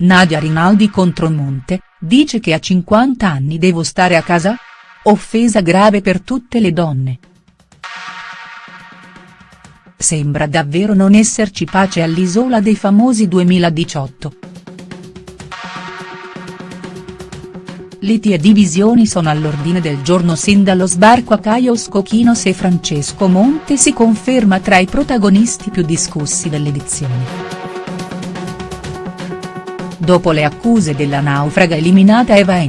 Nadia Rinaldi contro Monte, dice che a 50 anni devo stare a casa? Offesa grave per tutte le donne. Sembra davvero non esserci pace all'Isola dei Famosi 2018. Liti e divisioni sono all'ordine del giorno sin dallo sbarco a Caio Scochinos e Francesco Monte si conferma tra i protagonisti più discussi dell'edizione. Dopo le accuse della naufraga eliminata Eva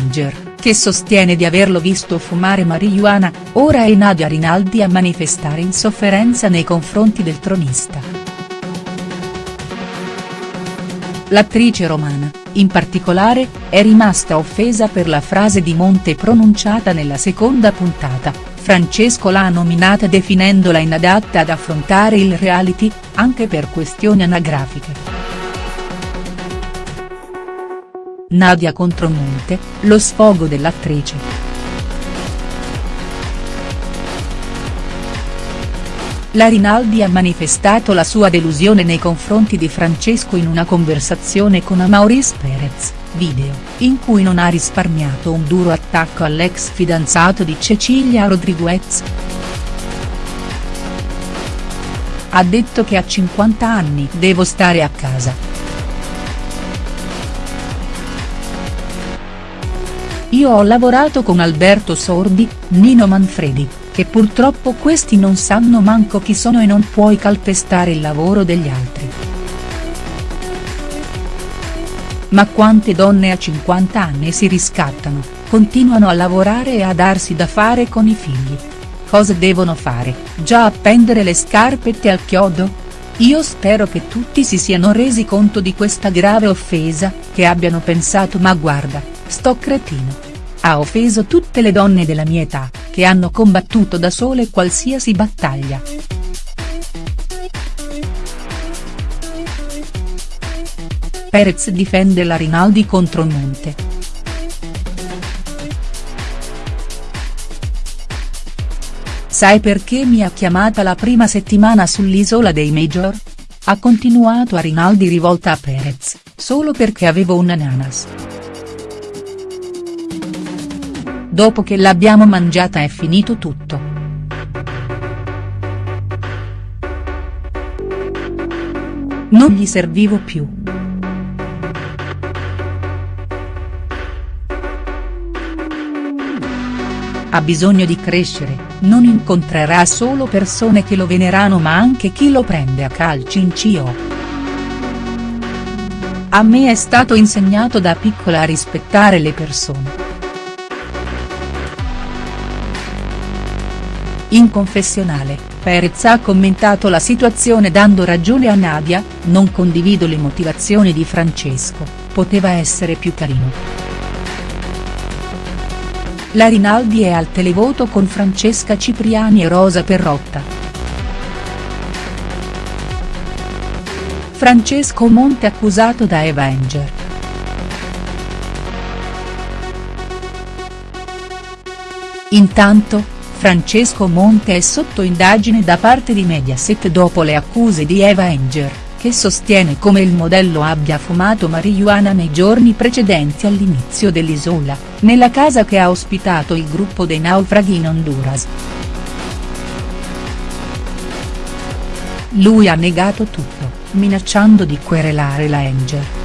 che sostiene di averlo visto fumare marijuana, ora è Nadia Rinaldi a manifestare insofferenza nei confronti del tronista. L'attrice romana, in particolare, è rimasta offesa per la frase di Monte pronunciata nella seconda puntata, Francesco l'ha nominata definendola inadatta ad affrontare il reality, anche per questioni anagrafiche. Nadia contro Monte, lo sfogo dell'attrice. La Rinaldi ha manifestato la sua delusione nei confronti di Francesco in una conversazione con Amauris Perez, video, in cui non ha risparmiato un duro attacco all'ex fidanzato di Cecilia Rodriguez. Ha detto che a 50 anni devo stare a casa. Io ho lavorato con Alberto Sordi, Nino Manfredi, che purtroppo questi non sanno manco chi sono e non puoi calpestare il lavoro degli altri. Ma quante donne a 50 anni si riscattano, continuano a lavorare e a darsi da fare con i figli. Cosa devono fare, già appendere le scarpette al chiodo? Io spero che tutti si siano resi conto di questa grave offesa, che abbiano pensato ma guarda, sto cretino. Ha offeso tutte le donne della mia età, che hanno combattuto da sole qualsiasi battaglia. Perez difende la Rinaldi contro Monte. Sai perché mi ha chiamata la prima settimana sull'isola dei Major? Ha continuato a Rinaldi rivolta a Perez, solo perché avevo un ananas. Dopo che l'abbiamo mangiata è finito tutto. Non gli servivo più. Ha bisogno di crescere, non incontrerà solo persone che lo venerano ma anche chi lo prende a calci in cio. A me è stato insegnato da piccola a rispettare le persone. In confessionale, Perez ha commentato la situazione dando ragione a Nadia, non condivido le motivazioni di Francesco, poteva essere più carino. La Rinaldi è al televoto con Francesca Cipriani e Rosa Perrotta. Francesco Monte accusato da Avenger. Intanto, Francesco Monte è sotto indagine da parte di Mediaset dopo le accuse di Eva Enger, che sostiene come il modello abbia fumato marijuana nei giorni precedenti all'inizio dell'isola, nella casa che ha ospitato il gruppo dei naufraghi in Honduras. Lui ha negato tutto, minacciando di querelare la Enger.